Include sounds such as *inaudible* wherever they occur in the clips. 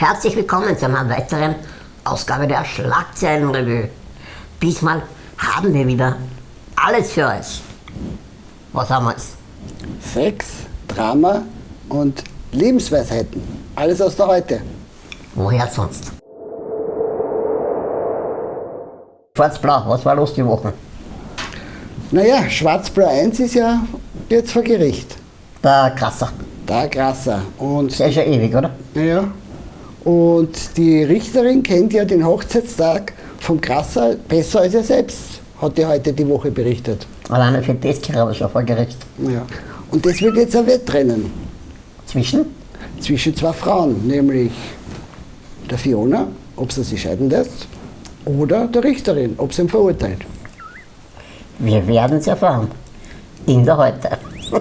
Herzlich willkommen zu einer weiteren Ausgabe der Schlagzeilenrevue. Diesmal haben wir wieder alles für euch. Was haben wir jetzt? Sex, Drama und Lebensweisheiten. Alles aus der Heute. Woher sonst? Schwarz-Blau, was war los die Woche? Naja, Schwarzblau 1 ist ja jetzt vor Gericht. Der Krasser. Da krasser. Und, Der ist ja ewig, oder? ja, und die Richterin kennt ja den Hochzeitstag vom Krasser besser als er selbst, hat die heute die Woche berichtet. Alleine für das gerade schon vor Gericht. Ja. Und das wird jetzt ein Wettrennen Zwischen? zwischen zwei Frauen, nämlich der Fiona, ob sie sich scheiden lässt, oder der Richterin, ob sie ihn verurteilt. Wir werden es erfahren. In der Heute. *laughs*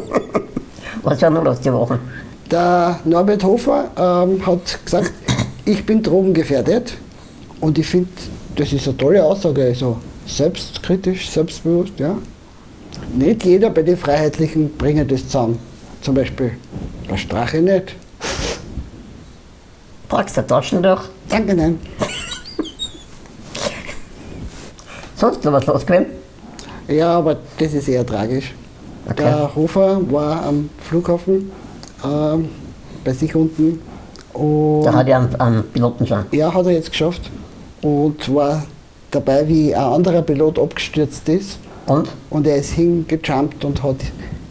was war noch los die Woche? Der Norbert Hofer ähm, hat gesagt, ich bin drogengefährdet. Und ich finde, das ist eine tolle Aussage. Also selbstkritisch, selbstbewusst. Ja. Nicht jeder bei den Freiheitlichen bringt das zusammen. Zum Beispiel der Strache nicht. Packst du Taschen durch? Danke, nein. Sonst noch was los gewesen? Ja, aber das ist eher tragisch. Okay. Der Hofer war am Flughafen ähm, bei sich unten und Da hat ja einen, einen Piloten schon. Ja, hat er jetzt geschafft. Und war dabei, wie ein anderer Pilot abgestürzt ist. Und? Und er ist hingejumpt und hat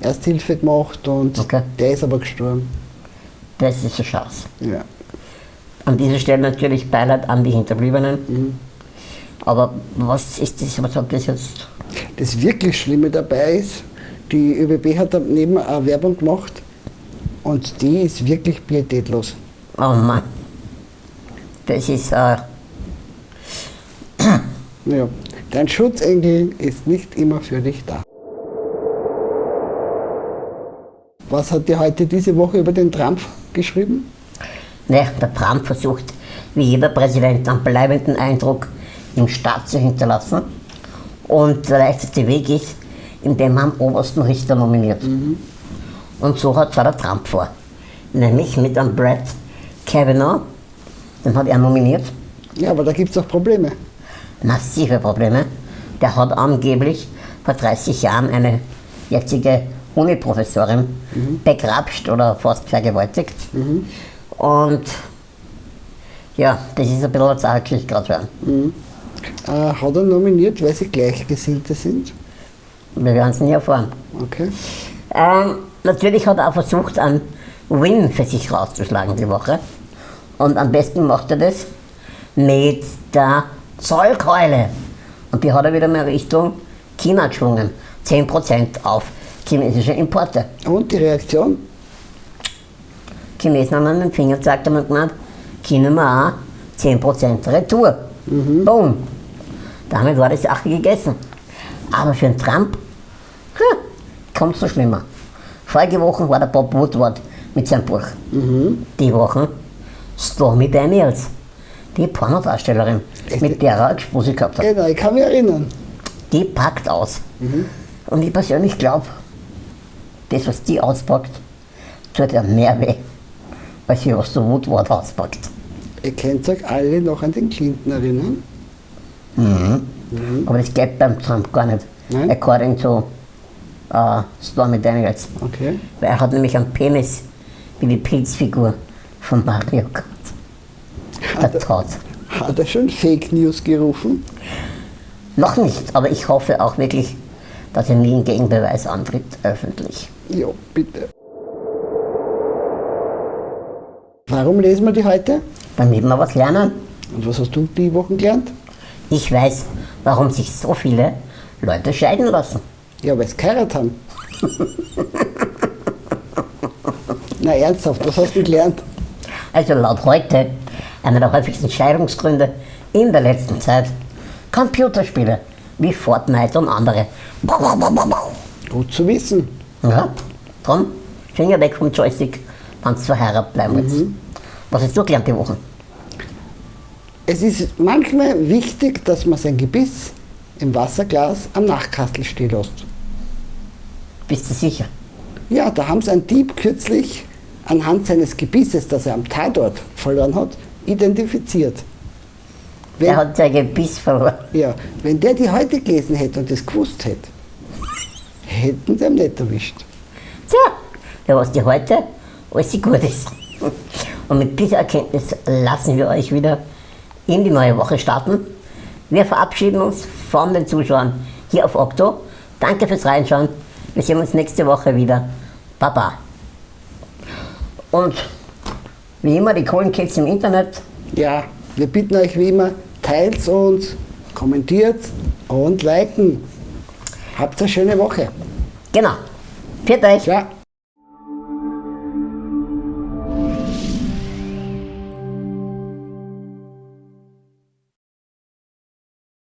Ersthilfe gemacht und Okay. der ist aber gestorben. Das ist eine Chance. Ja. An dieser Stelle natürlich Beileid an die Hinterbliebenen. Aber was ist das, was hat das jetzt? Das wirklich Schlimme dabei ist, die ÖBB hat daneben eine Werbung gemacht und die ist wirklich pietätlos. Oh Mann. Das ist, äh, Ja. Dein Schutzengel ist nicht immer für dich da. Was hat dir heute diese Woche über den Trump geschrieben? ne, der Trump versucht, wie jeder Präsident, einen bleibenden Eindruck im Staat zu hinterlassen. Und der leichteste Weg ist, indem man einen obersten Richter nominiert. Und so hat zwar der Trump vor. Nämlich mit einem Brett Kavanaugh, den hat er nominiert. Ja, aber da gibt es auch Probleme. massive Probleme. Der hat angeblich vor 30 Jahren eine jetzige Uni-Professorin begrapscht oder fast vergewaltigt. Und ja, das ist ein bisschen zaglich gerade für ihn. Äh, hat er nominiert, weil sie Gleichgesinnte sind? Wir werden es nie erfahren. Okay. Ähm, natürlich hat er auch versucht, einen Win für sich rauszuschlagen die Woche. Und am besten macht er das mit der Zollkeule. Und die hat er wieder mal Richtung China geschwungen. 10% auf chinesische Importe. Und die Reaktion? Chinesen haben an den Finger gezeigt und haben gemeint, wir auch 10% Retour. Boom. Damit war die Sache gegessen. Aber für den Trump hm, kommt es so schlimmer. Vorige Woche war der Bob Woodward mit seinem Buch. Die Woche Stormy Daniels, die Pornodarstellerin, Echt? mit der er eine Expose gehabt hat. Genau, ich kann mich erinnern. Die packt aus. Und ich persönlich glaube, das, was die auspackt, tut ja mehr weh, als wie was der Woodward auspackt. Ihr könnt euch alle noch an den Clinton erinnern. Aber das geht beim Trump gar nicht. Nein? According to uh, Stormy Daniels. Okay. Weil er hat nämlich einen Penis wie die Pilzfigur von Mario Kart. Der Todd. Hat er schon Fake News gerufen? Noch nicht, aber ich hoffe auch wirklich, dass er nie einen Gegenbeweis antritt, öffentlich. Ja, bitte. Warum lesen wir die heute? Damit wir was lernen. Und was hast du die Wochen gelernt? Ich weiß, warum sich so viele Leute scheiden lassen. Ja, weil sie geheiratet haben. *laughs* Na ernsthaft, was hast du gelernt? Also laut heute einer der häufigsten Scheidungsgründe in der letzten Zeit Computerspiele wie Fortnite und andere. Gut zu wissen. Ja, drum, Finger weg vom Joystick, wenn du verheiratet bleiben willst. Was hast du gelernt die Woche? Es ist manchmal wichtig, dass man sein Gebiss im Wasserglas am Nachkastel stehen lässt. Bist du sicher? Ja, da haben sie einen Dieb kürzlich anhand seines Gebisses, das er am Tatort verloren hat, identifiziert. Wenn, Der hat sein Gebiss verloren. ja, wenn der die heute gelesen hätte und das gewusst hätte, hätten sie ihn nicht erwischt. Tja, ja, was die heute alles gut ist. Und mit dieser Erkenntnis lassen wir euch wieder in die neue Woche starten. Wir verabschieden uns von den Zuschauern hier auf Okto. Danke fürs Reinschauen. Wir sehen uns nächste Woche wieder. Baba. Und wie immer die coolen Kids im Internet. Ja, wir bitten euch wie immer, teilt uns, kommentiert und liken. Habt eine schöne Woche. Genau. Für euch. Ja.